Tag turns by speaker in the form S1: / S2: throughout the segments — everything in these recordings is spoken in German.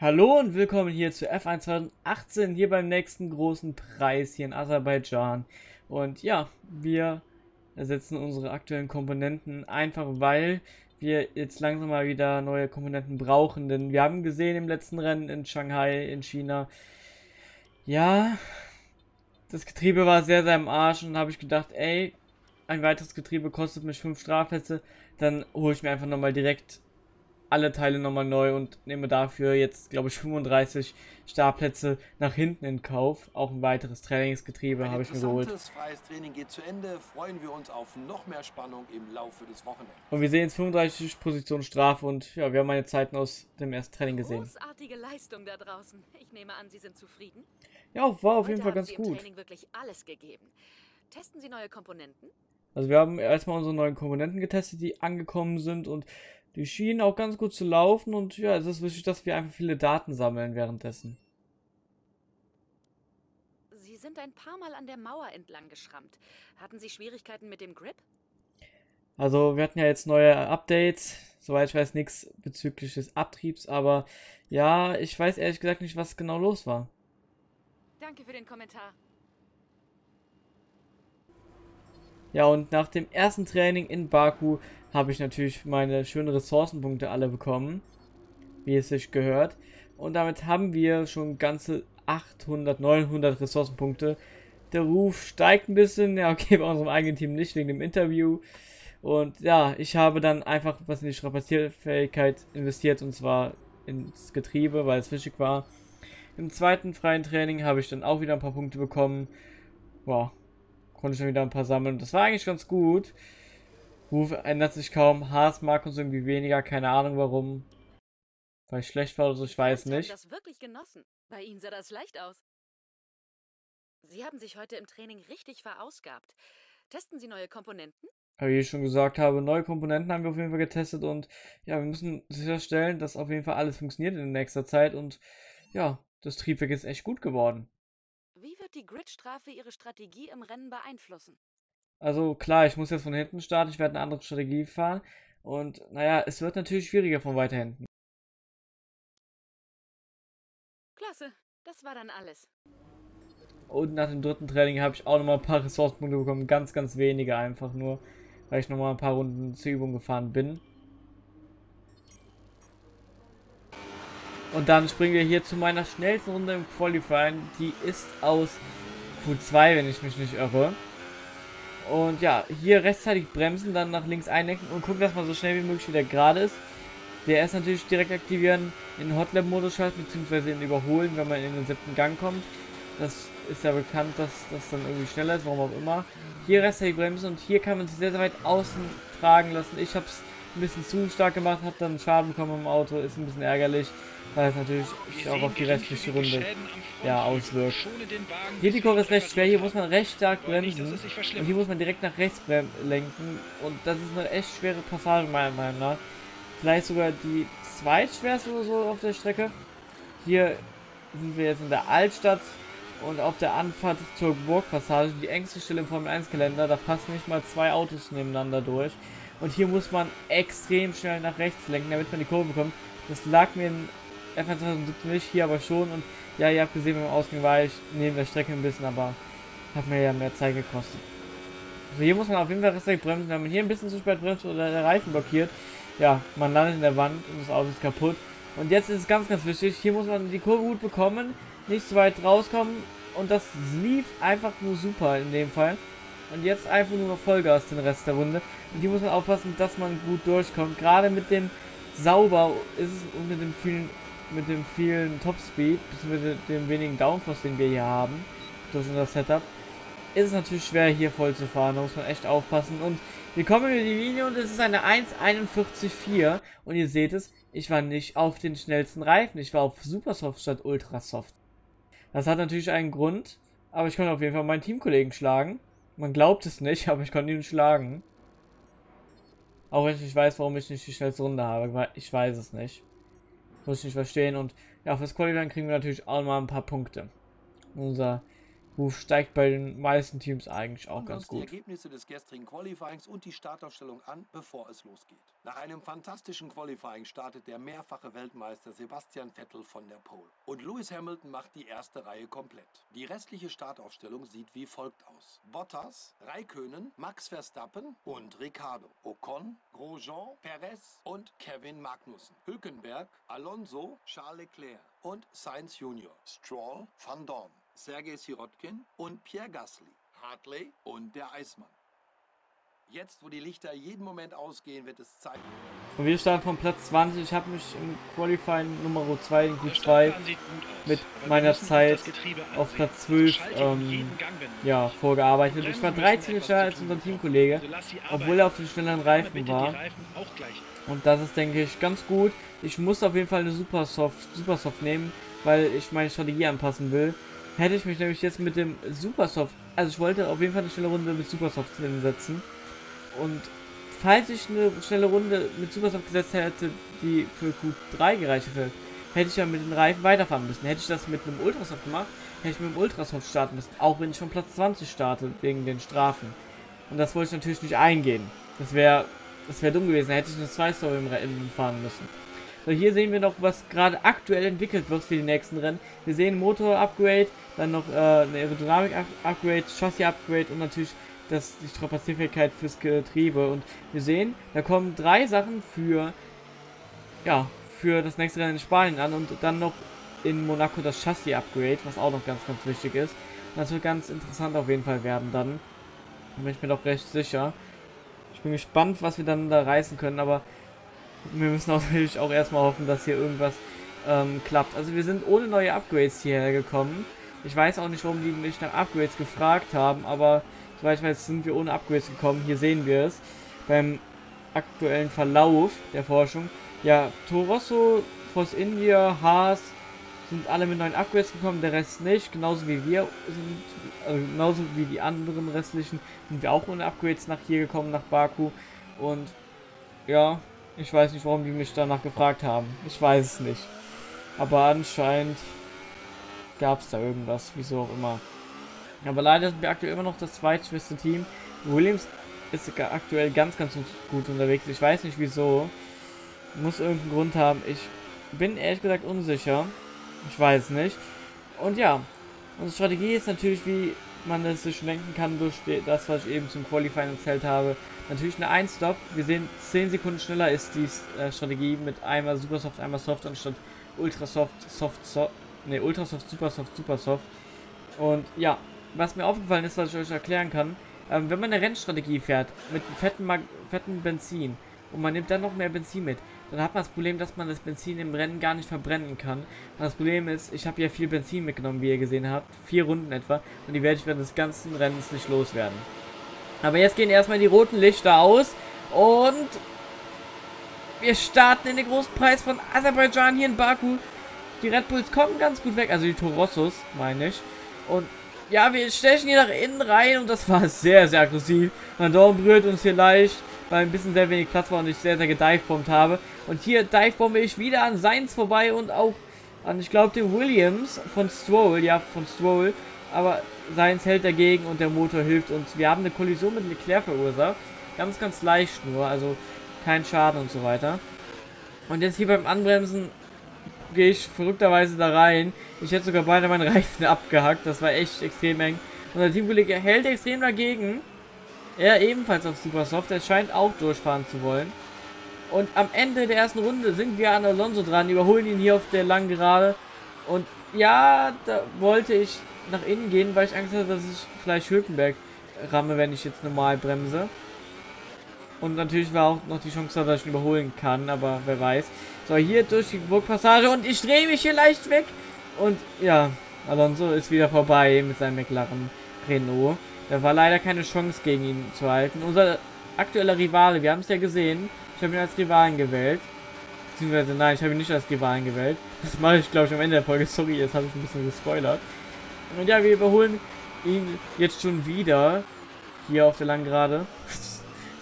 S1: Hallo und willkommen hier zu F1 2018, hier beim nächsten großen Preis hier in Aserbaidschan. Und ja, wir ersetzen unsere aktuellen Komponenten einfach, weil wir jetzt langsam mal wieder neue Komponenten brauchen. Denn wir haben gesehen im letzten Rennen in Shanghai in China, ja, das Getriebe war sehr, sehr im Arsch und habe ich gedacht, ey, ein weiteres Getriebe kostet mich 5 Strafplätze, dann hole ich mir einfach nochmal direkt alle Teile nochmal neu und nehme dafür jetzt, glaube ich, 35 Startplätze nach hinten in Kauf. Auch ein weiteres Trainingsgetriebe habe ich mir geholt.
S2: freies Training geht zu Ende. Freuen wir uns auf noch mehr Spannung im Laufe des Wochenendes.
S1: Und wir sehen jetzt 35 Positionen Strafe und ja, wir haben meine Zeiten aus dem ersten Training gesehen.
S3: Großartige Leistung da draußen. Ich nehme an, Sie sind zufrieden?
S1: Ja, war auf
S3: Heute
S1: jeden Fall ganz
S3: Sie im
S1: gut.
S3: Training wirklich alles gegeben. Testen Sie neue Komponenten?
S1: Also wir haben erstmal unsere neuen Komponenten getestet, die angekommen sind und die schienen auch ganz gut zu laufen und ja, es ist wichtig, dass wir einfach viele Daten sammeln währenddessen.
S3: Sie sind ein paar Mal an der Mauer entlang geschrammt. Hatten Sie Schwierigkeiten mit dem Grip?
S1: Also wir hatten ja jetzt neue Updates, soweit ich weiß nichts bezüglich des Abtriebs, aber ja, ich weiß ehrlich gesagt nicht, was genau los war.
S3: Danke für den Kommentar.
S1: Ja, und nach dem ersten Training in Baku habe ich natürlich meine schönen Ressourcenpunkte alle bekommen, wie es sich gehört. Und damit haben wir schon ganze 800, 900 Ressourcenpunkte. Der Ruf steigt ein bisschen, ja okay, bei unserem eigenen Team nicht, wegen dem Interview. Und ja, ich habe dann einfach was in die Strapazierfähigkeit investiert, und zwar ins Getriebe, weil es wichtig war. Im zweiten freien Training habe ich dann auch wieder ein paar Punkte bekommen. Wow, konnte ich dann wieder ein paar sammeln. Das war eigentlich ganz gut. Ruf ändert sich kaum. Haas mag uns irgendwie weniger. Keine Ahnung warum. Weil ich schlecht war oder so, ich weiß
S3: Sie haben
S1: nicht.
S3: das wirklich genossen. Bei Ihnen sah das leicht aus. Sie haben sich heute im Training richtig verausgabt. Testen Sie neue Komponenten?
S1: Wie ich schon gesagt habe, neue Komponenten haben wir auf jeden Fall getestet und ja, wir müssen sicherstellen, dass auf jeden Fall alles funktioniert in nächster Zeit und ja, das Triebwerk ist echt gut geworden.
S3: Wie wird die Gridstrafe Ihre Strategie im Rennen beeinflussen?
S1: Also klar, ich muss jetzt von hinten starten, ich werde eine andere Strategie fahren und naja, es wird natürlich schwieriger von weiter hinten.
S3: Klasse, das war dann alles.
S1: Und nach dem dritten Training habe ich auch nochmal ein paar Ressourcenpunkte bekommen. Ganz, ganz wenige einfach nur. Weil ich nochmal ein paar Runden zur Übung gefahren bin. Und dann springen wir hier zu meiner schnellsten Runde im Qualifying. Die ist aus Q2, wenn ich mich nicht irre. Und ja, hier rechtzeitig bremsen, dann nach links einlenken und gucken, dass man so schnell wie möglich wieder gerade ist. DRS natürlich direkt aktivieren, in Hotlap-Modus schalten, beziehungsweise in Überholen, wenn man in den siebten Gang kommt. Das ist ja bekannt, dass das dann irgendwie schneller ist, warum auch immer. Hier rechtzeitig bremsen und hier kann man sich sehr, sehr weit außen tragen lassen. Ich habe es ein bisschen zu stark gemacht, habe dann Schaden bekommen im Auto, ist ein bisschen ärgerlich, weil es natürlich sich auch auf die restliche Runde ja, auswirkt. Hier die Kurve ist recht schwer, hier muss man recht stark bremsen und hier muss man direkt nach rechts lenken und das ist eine echt schwere Passage meiner Meinung nach. Vielleicht sogar die zweitschwerste oder so auf der Strecke. Hier sind wir jetzt in der Altstadt und auf der Anfahrt zur Burgpassage, die engste Stelle im Formel 1 Kalender, da passen nicht mal zwei Autos nebeneinander durch. Und hier muss man extrem schnell nach rechts lenken, damit man die Kurve bekommt. Das lag mir in F1 2017 nicht, hier aber schon. Und ja, ihr habt gesehen, beim Ausgang war ich neben der Strecke ein bisschen, aber hat mir ja mehr Zeit gekostet. Also hier muss man auf jeden Fall rechtzeitig bremsen. Wenn man hier ein bisschen zu spät bremst oder der Reifen blockiert, ja, man landet in der Wand und das Auto ist kaputt. Und jetzt ist es ganz, ganz wichtig, hier muss man die Kurve gut bekommen, nicht zu weit rauskommen. Und das lief einfach nur super in dem Fall. Und jetzt einfach nur noch Vollgas den Rest der Runde. Und hier muss man aufpassen, dass man gut durchkommt. Gerade mit dem Sauber ist es und mit dem vielen, mit dem vielen Topspeed, bzw. dem wenigen Downforce, den wir hier haben, durch unser Setup, ist es natürlich schwer hier voll zu fahren. Da muss man echt aufpassen. Und wir kommen über die Linie und es ist eine 1,41,4. Und ihr seht es, ich war nicht auf den schnellsten Reifen. Ich war auf Supersoft statt Ultrasoft. Das hat natürlich einen Grund, aber ich konnte auf jeden Fall meinen Teamkollegen schlagen. Man glaubt es nicht, aber ich konnte ihn schlagen. Auch wenn ich nicht weiß, warum ich nicht die schnellste Runde habe, ich weiß es nicht. Muss ich nicht verstehen. Und ja, fürs Qualifying kriegen wir natürlich auch mal ein paar Punkte. Unser Ruf steigt bei den meisten Teams eigentlich auch ganz
S2: uns die
S1: gut.
S2: Ergebnisse des gestrigen Qualifyings und die Startaufstellung an, bevor es losgeht. Nach einem fantastischen Qualifying startet der mehrfache Weltmeister Sebastian Vettel von der Pole. Und Lewis Hamilton macht die erste Reihe komplett. Die restliche Startaufstellung sieht wie folgt aus. Bottas, Raikönen, Max Verstappen und Ricardo. Ocon, Grosjean, Perez und Kevin Magnussen. Hülkenberg, Alonso, Charles Leclerc und Sainz Jr. Stroll, Van Dorn, Sergei Sirotkin und Pierre Gasly. Hartley und der Eismann. Jetzt, wo die Lichter jeden Moment ausgehen, wird es Zeit.
S1: Und wir starten von Platz 20. Ich habe mich im Qualifying Nummer 2 in
S4: Der
S1: Q2
S4: Startplan sieht gut aus,
S1: mit meiner Zeit auf. Platz 12
S4: Schalte ihn
S1: ähm, ja, vorgearbeitet. Ich war
S4: Bremsen
S1: 13
S4: müssen
S1: schneller als unser Teamkollege,
S4: Also
S1: obwohl er auf den schnelleren Reifen war. Und das ist, denke ich, ganz gut. Ich muss auf jeden Fall eine Supersoft, Supersoft nehmen, weil ich meine Strategie anpassen will. Hätte ich mich nämlich jetzt mit dem Supersoft, also ich wollte auf jeden Fall eine schnelle Runde mit Supersoft hinsetzen. Und falls ich eine schnelle Runde mit Supersoft gesetzt hätte, die für Q3 gereicht hätte, hätte ich ja mit den Reifen weiterfahren müssen. Hätte ich das mit einem Ultrasoft gemacht, hätte ich mit dem Ultrasoft starten müssen. Auch wenn ich von Platz 20 starte, wegen den Strafen. Und das wollte ich natürlich nicht eingehen. Das wäre das wäre dumm gewesen, hätte ich eine 2 Story fahren müssen. So, hier sehen wir noch, was gerade aktuell entwickelt wird für die nächsten Rennen. Wir sehen Motor-Upgrade, dann noch äh, eine Aerodynamik-Upgrade, Chassis-Upgrade und natürlich das, die Strapazierfähigkeit fürs Getriebe. Und wir sehen, da kommen drei Sachen für, ja, für das nächste Rennen in Spanien an und dann noch in Monaco das Chassis-Upgrade, was auch noch ganz, ganz wichtig ist. Das wird ganz interessant auf jeden Fall werden dann. Da bin ich mir doch recht sicher. Ich bin gespannt, was wir dann da reißen können, aber wir müssen natürlich auch erstmal hoffen, dass hier irgendwas ähm, klappt. Also wir sind ohne neue Upgrades hierher gekommen. Ich weiß auch nicht, warum die mich nach Upgrades gefragt haben, aber soweit ich weiß, sind wir ohne Upgrades gekommen. Hier sehen wir es beim aktuellen Verlauf der Forschung. Ja, Torosso, Force India, Haas sind alle mit neuen Upgrades gekommen, der Rest nicht. Genauso wie wir sind, also genauso wie die anderen restlichen sind wir auch ohne Upgrades nach hier gekommen, nach Baku. Und ja, ich weiß nicht, warum die mich danach gefragt haben. Ich weiß es nicht. Aber anscheinend gab es da irgendwas, wieso auch immer. Aber leider sind wir aktuell immer noch das zweitschwächste Team. Williams ist aktuell ganz, ganz gut unterwegs. Ich weiß nicht wieso. Muss irgendeinen Grund haben. Ich bin ehrlich gesagt unsicher. Ich weiß nicht. Und ja, unsere Strategie ist natürlich, wie man es sich denken kann, durch das, was ich eben zum Qualifying erzählt habe. Natürlich eine 1-Stop. Wir sehen, 10 Sekunden schneller ist die äh, Strategie mit einmal Supersoft, einmal Soft anstatt Ultrasoft, Soft, Soft, ne, Ultrasoft, Supersoft, Supersoft. Und ja, was mir aufgefallen ist, was ich euch erklären kann, ähm, wenn man eine Rennstrategie fährt mit fetten, Mag Benzin und man nimmt dann noch mehr Benzin mit, dann hat man das Problem, dass man das Benzin im Rennen gar nicht verbrennen kann. Und das Problem ist, ich habe ja viel Benzin mitgenommen, wie ihr gesehen habt, vier Runden etwa, und die werde ich während des ganzen Rennens nicht loswerden. Aber jetzt gehen erstmal die roten Lichter aus und wir starten in den großen Preis von Aserbaidschan hier in Baku. Die Red Bulls kommen ganz gut weg, also die Torossos, meine ich. Und ja, wir stechen hier nach innen rein und das war sehr, sehr aggressiv. Mein Daumen berührt uns hier leicht, weil ein bisschen sehr wenig Platz war und ich sehr, sehr gedivebombt habe. Und hier divebombe ich wieder an Seins vorbei und auch an, ich glaube, den Williams von Stroll, ja, von Stroll. Aber Seins hält dagegen und der Motor hilft uns. Wir haben eine Kollision mit Leclerc verursacht. Ganz, ganz leicht nur, also kein Schaden und so weiter. Und jetzt hier beim Anbremsen gehe ich verrückterweise da rein. Ich hätte sogar beide meinen Reifen abgehackt. Das war echt extrem eng. Unser Teamkollege hält extrem dagegen. Er ebenfalls auf Supersoft. Er scheint auch durchfahren zu wollen. Und am Ende der ersten Runde sind wir an Alonso dran, überholen ihn hier auf der langen Gerade. Und ja, da wollte ich nach innen gehen, weil ich Angst hatte, dass ich vielleicht Hülkenberg ramme, wenn ich jetzt normal bremse. Und natürlich war auch noch die Chance, dass ich ihn überholen kann, aber wer weiß. So, hier durch die Burgpassage und ich drehe mich hier leicht weg. Und ja, Alonso ist wieder vorbei mit seinem McLaren Renault. Da war leider keine Chance gegen ihn zu halten. Unser aktueller Rivale, wir haben es ja gesehen. Ich habe ihn als Rivalen gewählt. Beziehungsweise nein, ich habe ihn nicht als Rivalen gewählt. Das mache ich glaube ich am Ende der Folge. Sorry, jetzt habe ich ein bisschen gespoilert. Und ja, wir überholen ihn jetzt schon wieder. Hier auf der Langgerade.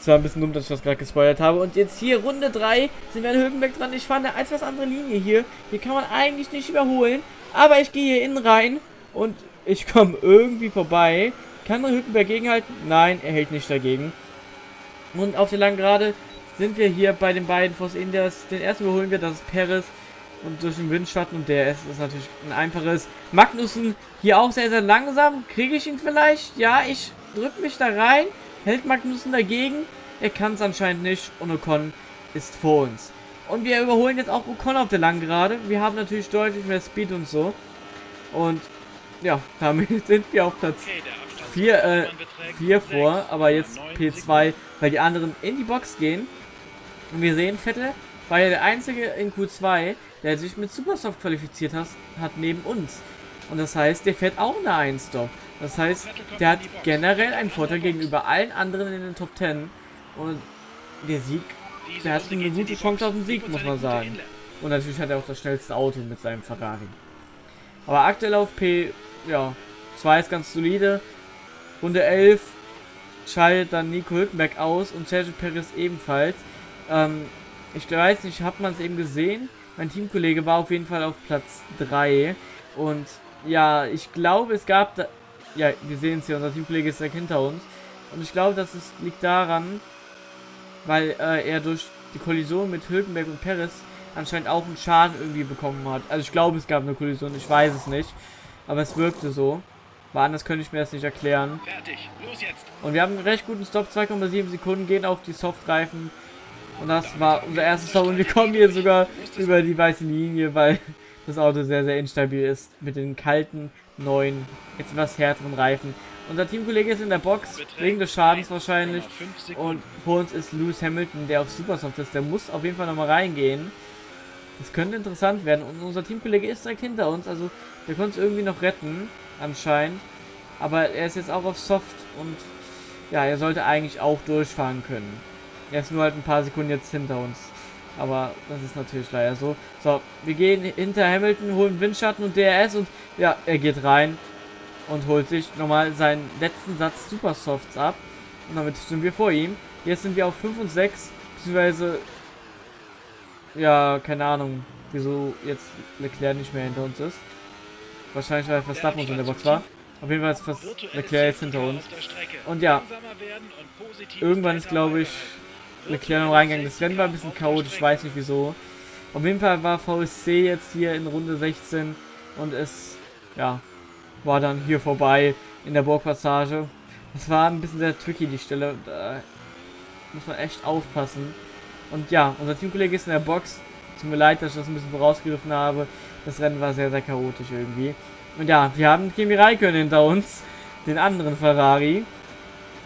S1: Es war ein bisschen dumm, dass ich das gerade gespoilert habe. Und jetzt hier Runde 3 sind wir an Höhenberg dran. Ich fahre eine etwas andere Linie hier. Hier kann man eigentlich nicht überholen. Aber ich gehe hier innen rein. Und Ich komme irgendwie vorbei. Kann Hülkenberg gegenhalten? Nein, er hält nicht dagegen. Und auf der langen Gerade sind wir hier bei den beiden Force Indias. Den ersten überholen wir, das ist Perez. Und durch den Windschatten und der ist, ist natürlich ein einfaches. Magnussen hier auch sehr, sehr langsam. Kriege ich ihn vielleicht? Ja, ich drücke mich da rein. Hält Magnussen dagegen? Er kann es anscheinend nicht. Und Ocon ist vor uns. Und wir überholen jetzt auch Ocon auf der langen Gerade. Wir haben natürlich deutlich mehr Speed und so. Und ja, damit sind wir auf Platz 4 äh, 4 vor. Aber jetzt P2, weil die anderen in die Box gehen. Und wir sehen, Vettel war ja der einzige in Q2, der sich mit Supersoft qualifiziert hat, hat neben uns. Und das heißt, der fährt auch eine 1 Stop. Das heißt, der hat generell einen Vorteil gegenüber allen anderen in den Top 10. Und der Sieg, der hat eine gute Chance auf den Sieg, muss man sagen. Und natürlich hat er auch das schnellste Auto mit seinem Ferrari. Aber aktuell auf P, ja, 2 ist ganz solide. Runde 11 schaltet dann Nico Hülkenberg aus und Sergio Perez ebenfalls. Ähm, ich weiß nicht, hat man es eben gesehen? Mein Teamkollege war auf jeden Fall auf Platz 3. Und ja, ich glaube, es gab da... Ja, wir sehen es hier, unser Teamkollege ist direkt hinter uns. Und ich glaube, das ist, liegt daran, weil äh, er durch die Kollision mit Hülkenberg und Perez anscheinend auch einen Schaden irgendwie bekommen hat. Also ich glaube, es gab eine Kollision, ich weiß es nicht. Aber es wirkte so. Weil anders könnte ich mir das nicht erklären. Und wir haben einen recht guten Stop, 2,7 Sekunden, gehen auf die Softreifen. Und das war unser erstes Stop und wir kommen hier sogar über die weiße Linie, weil das Auto sehr, sehr instabil ist. Mit den kalten, neuen, etwas härteren Reifen. Unser Teamkollege ist in der Box, wegen des Schadens wahrscheinlich. Und vor uns ist Lewis Hamilton, der auf Supersoft ist. Der muss auf jeden Fall nochmal reingehen. Das könnte interessant werden. Und unser Teamkollege ist direkt hinter uns. Also der konnte es irgendwie noch retten, anscheinend. Aber er ist jetzt auch auf Soft und ja, er sollte eigentlich auch durchfahren können. Er ist nur halt ein paar Sekunden jetzt hinter uns. Aber das ist natürlich leider so. So, wir gehen hinter Hamilton, holen Windschatten und DRS und ja, er geht rein und holt sich nochmal seinen letzten Satz Supersofts ab. Und damit sind wir vor ihm. Jetzt sind wir auf 5 und 6, beziehungsweise ja, keine Ahnung, wieso jetzt Leclerc nicht mehr hinter uns ist. Wahrscheinlich, weil Verstappen uns in der Box war. Auf jeden Fall ist Leclerc jetzt hinter uns. Und ja, irgendwann ist, glaube ich, Leclerc noch reingegangen. Das Rennen war ein bisschen chaotisch, weiß nicht wieso. Auf jeden Fall war VSC jetzt hier in Runde 16 und es, ja, war dann hier vorbei in der Burgpassage. Das war ein bisschen sehr tricky, die Stelle. Da muss man echt aufpassen. Und ja, unser Teamkollege ist in der Box. Tut mir leid, dass ich das ein bisschen vorausgegriffen habe. Das Rennen war sehr, sehr chaotisch irgendwie. Und ja, wir haben Kimi Räikkönen hinter uns. Den anderen Ferrari.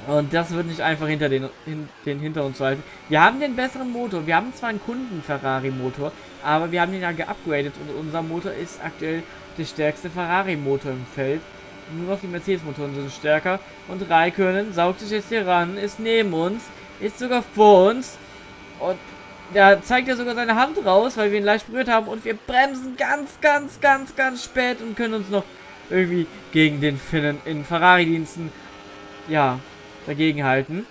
S1: Und das wird nicht einfach hinter den, hin, den hinter uns halten. Wir haben den besseren Motor. Wir haben zwar einen Kunden-Ferrari-Motor, aber wir haben den ja geupgradet und unser Motor ist aktuell der stärkste Ferrari-Motor im Feld. Nur noch die Mercedes-Motoren sind stärker. Und Raikönnen saugt sich jetzt hier ran, ist neben uns, ist sogar vor uns. Und da zeigt er sogar seine Hand raus, weil wir ihn leicht berührt haben. Und wir bremsen ganz, ganz, ganz, ganz spät und können uns noch irgendwie gegen den Finnen in Ferrari-Diensten, ja, dagegen halten.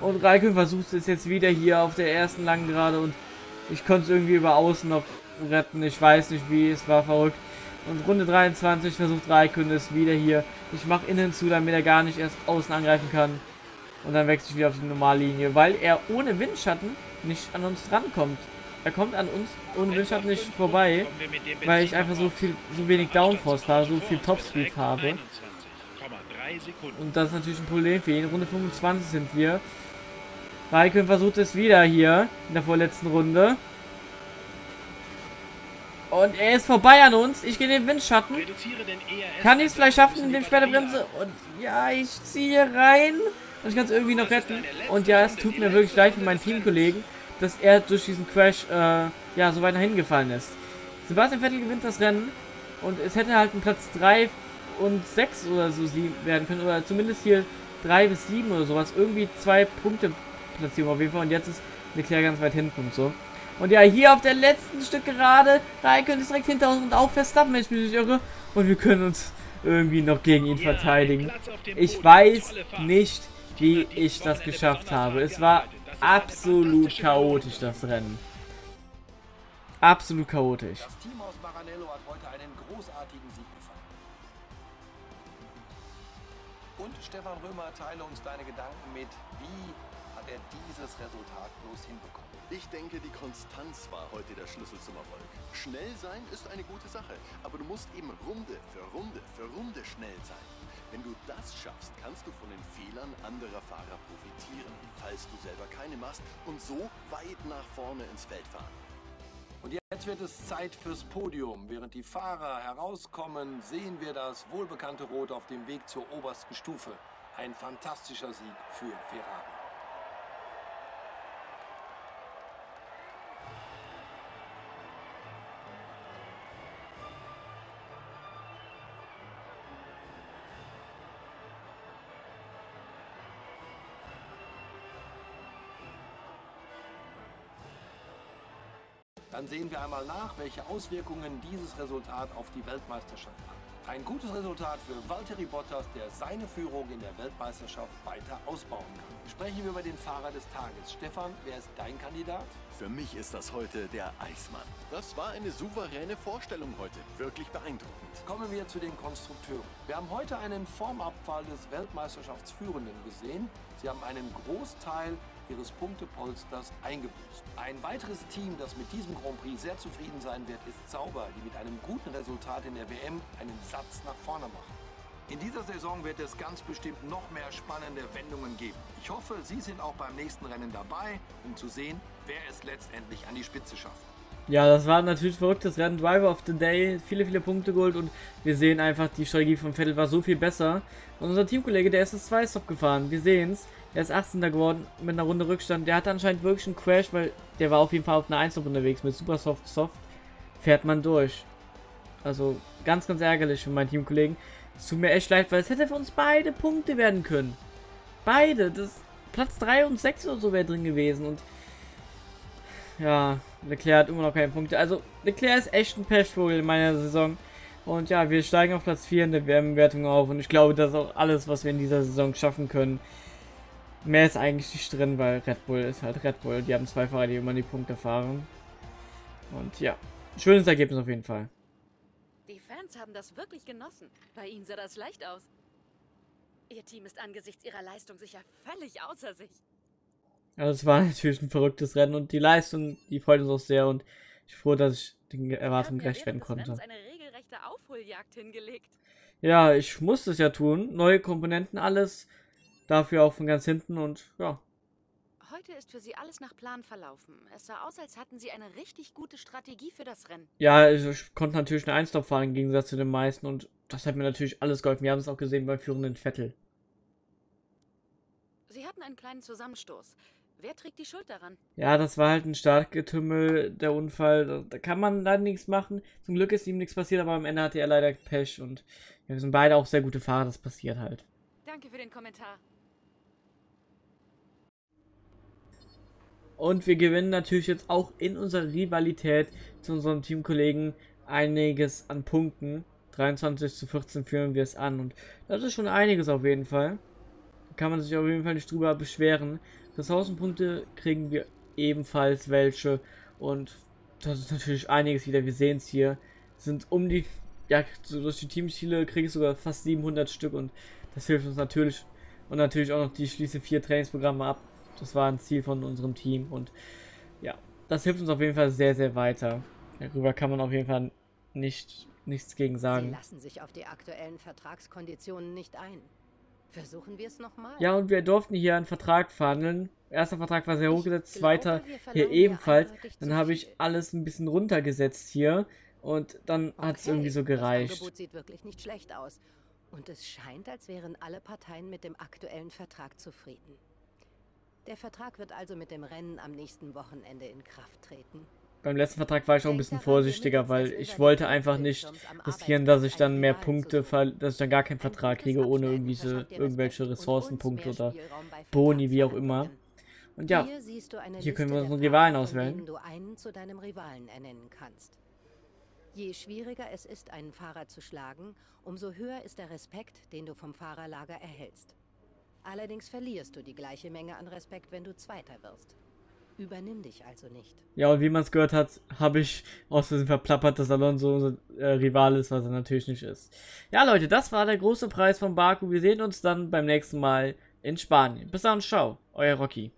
S1: Und Raikön versucht es jetzt wieder hier auf der ersten langen Gerade und ich konnte es irgendwie über außen noch retten. Ich weiß nicht wie, es war verrückt. Und Runde 23 versucht Raikön es wieder hier. Ich mache innen zu, damit er gar nicht erst außen angreifen kann. Und dann wechsle ich wieder auf die Normallinie, weil er ohne Windschatten nicht an uns rankommt. Er kommt an uns ohne Windschatten nicht vorbei, weil ich einfach so viel, so wenig Downforce fahre, so viel Topspeed habe. Und das ist natürlich ein Problem für ihn. Runde 25 sind wir. Raikön versucht es wieder hier in der vorletzten Runde. Und er ist vorbei an uns. Ich gehe den Windschatten. Kann ich es vielleicht schaffen, indem ich später bremse? Und ja, ich ziehe rein. Und ich kann es irgendwie noch retten. Und ja, es tut mir wirklich leid für meinen Teamkollegen, dass er durch diesen Crash äh, ja, so weit nach hinten gefallen ist. Sebastian Vettel gewinnt das Rennen. Und es hätte halt ein Platz 3 und 6 oder so werden können. Oder zumindest hier 3 bis 7 oder sowas. Irgendwie zwei Punkte Platzierung auf jeden Fall. Und jetzt ist Leclerc ganz weit hinten und so. Und ja, hier auf der letzten Stück gerade, Raikön ist direkt hinter uns und auch Verstappen, wenn ich mich nicht irre. Und wir können uns irgendwie noch gegen ihn verteidigen. Ich weiß nicht, wie ich das geschafft habe. Es war absolut chaotisch, das Rennen. Absolut chaotisch.
S2: Das Team aus Maranello hat heute einen großartigen Und Stefan Römer, teile uns deine Gedanken mit. Wie hat er dieses Resultat bloß hinbekommen?
S4: Ich denke, die Konstanz war heute der Schlüssel zum Erfolg. Schnell sein ist eine gute Sache, aber du musst eben Runde für Runde für Runde schnell sein. Wenn du das schaffst, kannst du von den Fehlern anderer Fahrer profitieren, falls du selber keine machst und so weit nach vorne ins Feld fahren.
S2: Wird es Zeit fürs Podium. Während die Fahrer herauskommen, sehen wir das wohlbekannte Rot auf dem Weg zur obersten Stufe. Ein fantastischer Sieg für Ferrari. Dann sehen wir einmal nach, welche Auswirkungen dieses Resultat auf die Weltmeisterschaft hat. Ein gutes Resultat für Valtteri Bottas, der seine Führung in der Weltmeisterschaft weiter ausbauen kann. Sprechen wir über den Fahrer des Tages. Stefan, wer ist dein Kandidat?
S4: Für mich ist das heute der Eismann. Das war eine souveräne Vorstellung heute. Wirklich beeindruckend.
S2: Kommen wir zu den Konstrukteuren. Wir haben heute einen Formabfall des Weltmeisterschaftsführenden gesehen. Sie haben einen Großteil ihres Punktepolsters eingebüßt. Ein weiteres Team, das mit diesem Grand Prix sehr zufrieden sein wird, ist Sauber, die mit einem guten Resultat in der WM einen Satz nach vorne machen. In dieser Saison wird es ganz bestimmt noch mehr spannende Wendungen geben. Ich hoffe, Sie sind auch beim nächsten Rennen dabei, um zu sehen, wer es letztendlich an die Spitze schafft.
S1: Ja, das war natürlich ein verrücktes Rennen. Driver of the Day, viele, viele Punkte geholt und wir sehen einfach, die Strategie von Vettel war so viel besser. Und unser Teamkollege, der ist das 2-Stop gefahren. Wir sehen es. Er ist 18. geworden mit einer Runde Rückstand. Der hatte anscheinend wirklich einen Crash, weil der war auf jeden Fall auf einer 1 unterwegs. Mit Super Soft Soft fährt man durch. Also ganz, ganz ärgerlich für meinen Teamkollegen. Es tut mir echt leid, weil es hätte für uns beide Punkte werden können. Beide. Das Platz 3 und 6 oder so wäre drin gewesen. Und ja, Leclerc hat immer noch keine Punkte. Also Leclerc ist echt ein Pechvogel in meiner Saison. Und ja, wir steigen auf Platz 4 in der WM-Wertung auf. Und ich glaube, das ist auch alles, was wir in dieser Saison schaffen können. Mehr ist eigentlich nicht drin, weil Red Bull ist halt Red Bull. Die haben zwei Fahrer, die immer die Punkte fahren. Und ja, schönes Ergebnis auf jeden Fall.
S3: Die Fans haben das wirklich genossen. Bei ihnen sah das leicht aus. Ihr Team ist angesichts ihrer Leistung sicher völlig außer sich.
S1: Also es war natürlich ein verrücktes Rennen und die Leistung, die freut uns auch sehr und ich bin froh, dass ich den Erwartungen gerecht werden konnte.
S3: eine regelrechte Aufholjagd hingelegt.
S1: Ja, ich musste es ja tun. Neue Komponenten, alles. Dafür auch von ganz hinten und ja.
S3: Heute ist für Sie alles nach Plan verlaufen. Es sah aus, als hatten Sie eine richtig gute Strategie für das Rennen.
S1: Ja, also ich konnte natürlich eine Einstop fahren im Gegensatz zu den meisten und das hat mir natürlich alles geholfen. Wir haben es auch gesehen beim führenden Vettel.
S3: Sie hatten einen kleinen Zusammenstoß. Wer trägt die Schuld daran?
S1: Ja, das war halt ein Startgetümmel, der Unfall. Da kann man leider nichts machen. Zum Glück ist ihm nichts passiert, aber am Ende hatte er leider Pech und ja, wir sind beide auch sehr gute Fahrer, das passiert halt.
S3: Danke für den Kommentar.
S1: Und wir gewinnen natürlich jetzt auch in unserer Rivalität zu unserem Teamkollegen einiges an Punkten. 23 zu 14 führen wir es an. Und das ist schon einiges auf jeden Fall. Kann man sich auf jeden Fall nicht drüber beschweren. Ressourcenpunkte kriegen wir ebenfalls welche. Und das ist natürlich einiges wieder. Wir sehen es hier. Sind um die, ja, durch die Teamziele kriege ich sogar fast 700 Stück. Und das hilft uns natürlich. Und natürlich auch noch die schließe vier Trainingsprogramme ab. Das war ein Ziel von unserem Team und ja, das hilft uns auf jeden Fall sehr, sehr weiter. Darüber kann man auf jeden Fall nicht, nichts gegen sagen. Sie
S5: lassen sich auf die aktuellen Vertragskonditionen nicht ein. Versuchen wir es nochmal?
S1: Ja, und wir durften hier einen Vertrag verhandeln. Erster Vertrag war sehr hochgesetzt, zweiter hier ebenfalls. Dann habe ich alles ein bisschen runtergesetzt hier und dann okay, hat es irgendwie so gereicht. Das
S5: Angebot sieht wirklich nicht schlecht aus. Und es scheint, als wären alle Parteien mit dem aktuellen Vertrag zufrieden. Der Vertrag wird also mit dem Rennen am nächsten Wochenende in Kraft treten.
S1: Beim letzten Vertrag war ich auch ein bisschen vorsichtiger, weil ich wollte einfach nicht riskieren, dass ich dann mehr Punkte, dass ich dann gar keinen Vertrag kriege, ohne irgendwelche, irgendwelche Ressourcenpunkte oder Boni, wie auch immer. Und ja, hier können wir unseren Rivalen auswählen.
S5: du einen zu deinem Rivalen ernennen kannst. Je schwieriger es ist, einen Fahrer zu schlagen, umso höher ist der Respekt, den du vom Fahrerlager erhältst. Allerdings verlierst du die gleiche Menge an Respekt, wenn du Zweiter wirst. Übernimm dich also nicht.
S1: Ja, und wie man es gehört hat, habe ich aus Versehen verplappert, dass Alonso unser äh, Rival ist, was er natürlich nicht ist. Ja, Leute, das war der große Preis von Baku. Wir sehen uns dann beim nächsten Mal in Spanien. Bis dann, ciao, euer Rocky.